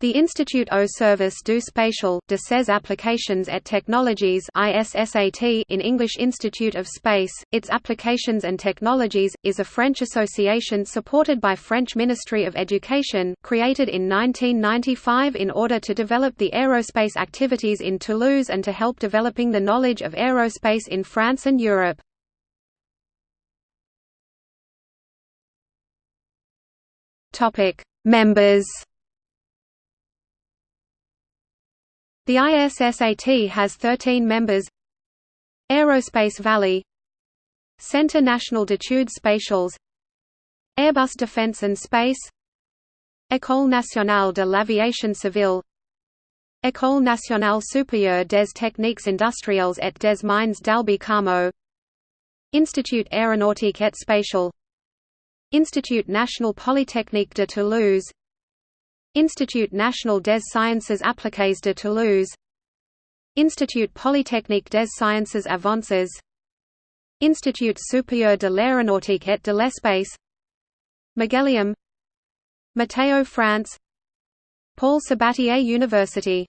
The Institut au service du spatial, de ses applications et technologies in English Institute of Space, its Applications and Technologies, is a French association supported by French Ministry of Education created in 1995 in order to develop the aerospace activities in Toulouse and to help developing the knowledge of aerospace in France and Europe. Members The ISSAT has 13 members. Aerospace Valley. Centre National d'études spatiales Airbus Defence and Space. École nationale de l'aviation civile. École nationale supérieure des techniques industrielles et des mines d'Albi Carmaux Institut aéronautique et spatial. Institut national polytechnique de Toulouse Institut national des sciences appliquées de Toulouse. Institut polytechnique des sciences avancées Institut supérieur de l'aéronautique et de l'espace. Magellium. Météo France. Paul Sabatier University